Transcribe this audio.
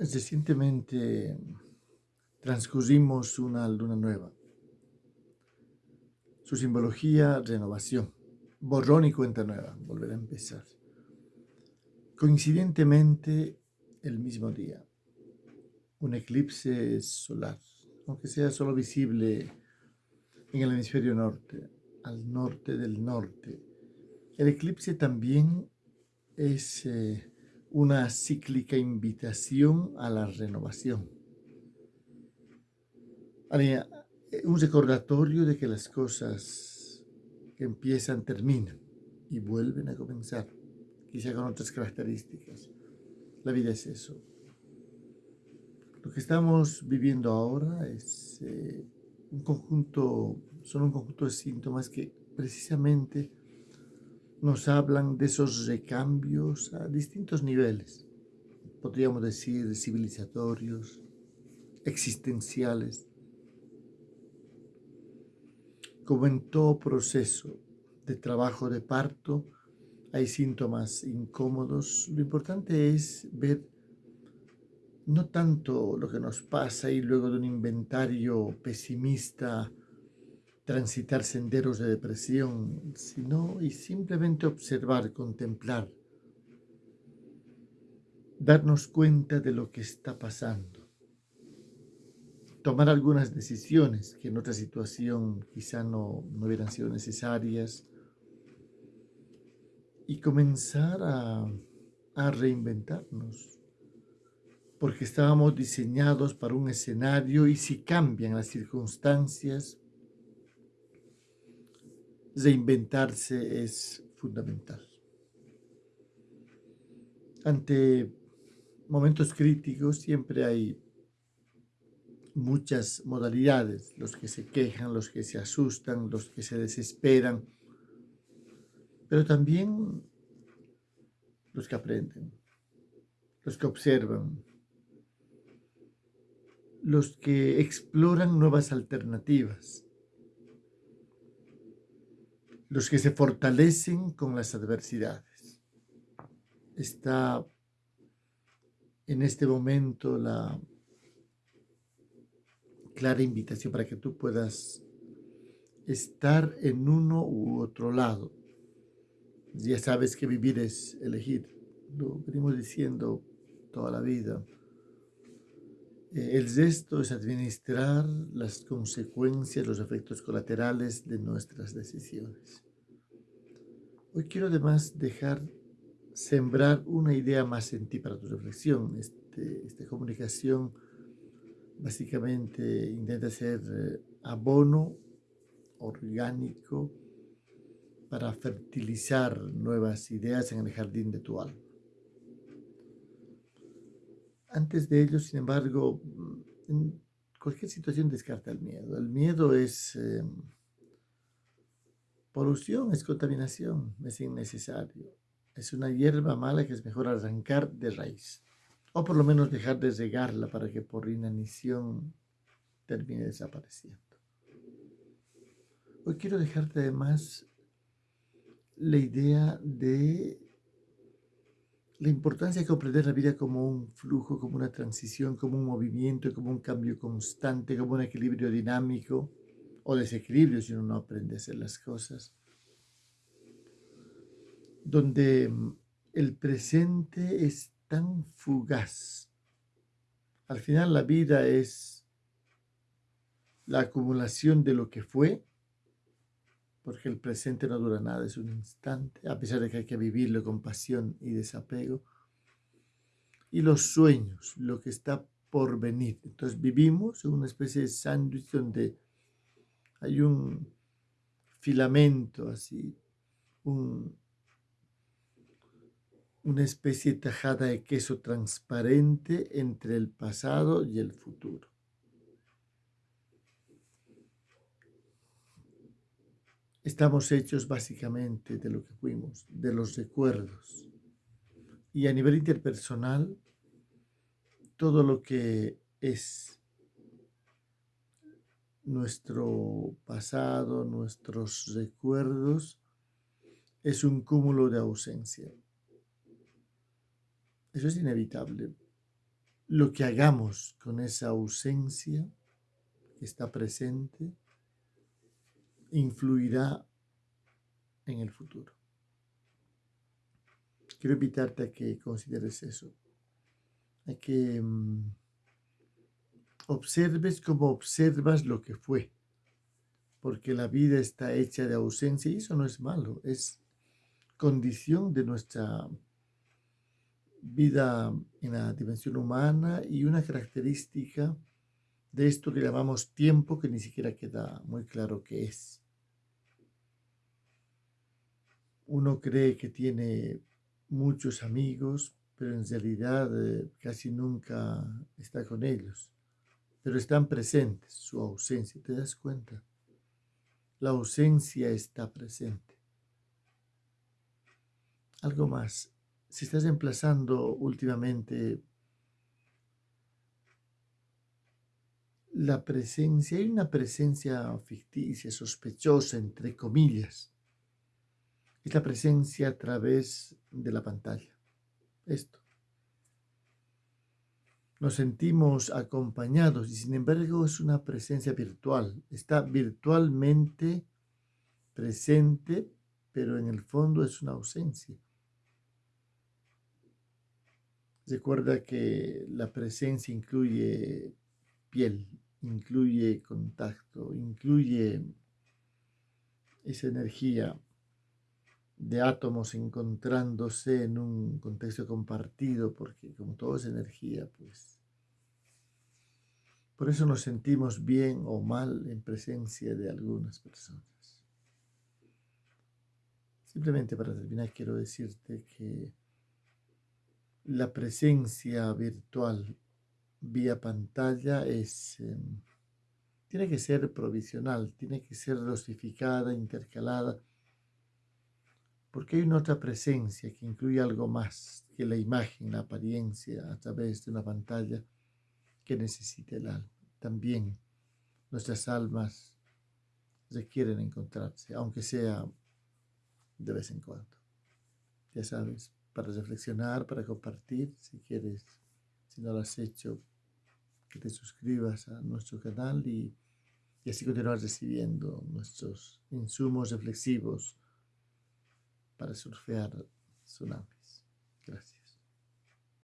Recientemente transcurrimos una luna nueva. Su simbología, renovación. Borrón y cuenta nueva, volver a empezar. Coincidentemente, el mismo día, un eclipse solar, aunque sea solo visible en el hemisferio norte, al norte del norte. El eclipse también es eh, una cíclica invitación a la renovación. Un recordatorio de que las cosas que empiezan terminan y vuelven a comenzar, quizá con otras características. La vida es eso. Lo que estamos viviendo ahora es eh, un conjunto, son un conjunto de síntomas que precisamente nos hablan de esos recambios a distintos niveles, podríamos decir civilizatorios, existenciales. Como en todo proceso de trabajo de parto, hay síntomas incómodos, lo importante es ver no tanto lo que nos pasa y luego de un inventario pesimista transitar senderos de depresión, sino y simplemente observar, contemplar, darnos cuenta de lo que está pasando, tomar algunas decisiones que en otra situación quizá no, no hubieran sido necesarias. Y comenzar a, a reinventarnos, porque estábamos diseñados para un escenario y si cambian las circunstancias, reinventarse es fundamental. Ante momentos críticos siempre hay muchas modalidades, los que se quejan, los que se asustan, los que se desesperan, pero también los que aprenden, los que observan, los que exploran nuevas alternativas, los que se fortalecen con las adversidades. Está en este momento la clara invitación para que tú puedas estar en uno u otro lado. Ya sabes que vivir es elegir. Lo venimos diciendo toda la vida. Eh, el resto es administrar las consecuencias, los efectos colaterales de nuestras decisiones. Hoy quiero además dejar sembrar una idea más en ti para tu reflexión. Este, esta comunicación básicamente intenta ser eh, abono orgánico para fertilizar nuevas ideas en el jardín de tu alma. Antes de ello, sin embargo, en cualquier situación descarta el miedo. El miedo es em, polución, es contaminación, es innecesario. Es una hierba mala que es mejor arrancar de raíz. O por lo menos dejar de regarla para que por inanición termine desapareciendo. Hoy quiero dejarte además la idea de la importancia de comprender la vida como un flujo, como una transición, como un movimiento, como un cambio constante, como un equilibrio dinámico o desequilibrio si uno no aprende a hacer las cosas, donde mm, el presente es tan fugaz. Al final la vida es la acumulación de lo que fue porque el presente no dura nada, es un instante, a pesar de que hay que vivirlo con pasión y desapego. Y los sueños, lo que está por venir. Entonces vivimos en una especie de sándwich donde hay un filamento así, un, una especie de tajada de queso transparente entre el pasado y el futuro. Estamos hechos básicamente de lo que fuimos, de los recuerdos. Y a nivel interpersonal, todo lo que es nuestro pasado, nuestros recuerdos, es un cúmulo de ausencia. Eso es inevitable. lo que hagamos con esa ausencia que está presente influirá en el futuro. Quiero invitarte a que consideres eso, a que mm, observes como observas lo que fue, porque la vida está hecha de ausencia y eso no es malo, es condición de nuestra vida en la dimensión humana y una característica de esto que llamamos tiempo que ni siquiera queda muy claro qué es. Uno cree que tiene muchos amigos, pero en realidad eh, casi nunca está con ellos. Pero están presentes, su ausencia, ¿te das cuenta? La ausencia está presente. Algo más, si estás emplazando últimamente la presencia, hay una presencia ficticia, sospechosa, entre comillas. Es la presencia a través de la pantalla. Esto. Nos sentimos acompañados y sin embargo es una presencia virtual. Está virtualmente presente, pero en el fondo es una ausencia. Recuerda que la presencia incluye piel, incluye contacto, incluye esa energía de átomos encontrándose en un contexto compartido, porque como todo es energía, pues por eso nos sentimos bien o mal en presencia de algunas personas. Simplemente para terminar quiero decirte que la presencia virtual vía pantalla es, em, tiene que ser provisional, tiene que ser dosificada, intercalada, porque hay una otra presencia que incluye algo más que la imagen, la apariencia a través de una pantalla que necesita el alma. También nuestras almas requieren encontrarse, aunque sea de vez en cuando. Ya sabes, para reflexionar, para compartir, si quieres, si no lo has hecho, que te suscribas a nuestro canal y, y así continuar recibiendo nuestros insumos reflexivos para surfear tsunamis. Gracias.